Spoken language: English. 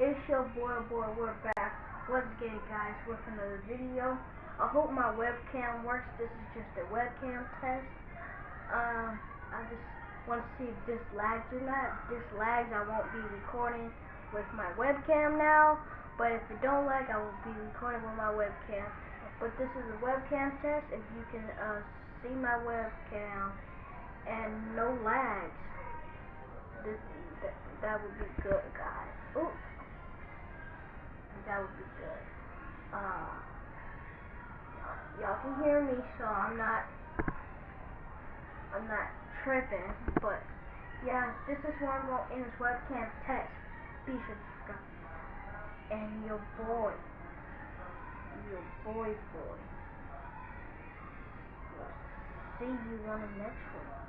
It's your boy, boy, we're back. What's good, guys, with another video. I hope my webcam works. This is just a webcam test. Um, I just want to see if this lags or not. If this lags, I won't be recording with my webcam now. But if it don't lag, I will be recording with my webcam. But this is a webcam test. If you can uh, see my webcam and no lags this, that, that would be good, guys. Ooh. That would be good. Uh, y'all can hear me, so I'm not, I'm not tripping, but yeah, this is where I'm going to end this webcam test. Be sure. And your boy, your boy boy, see you on the next one.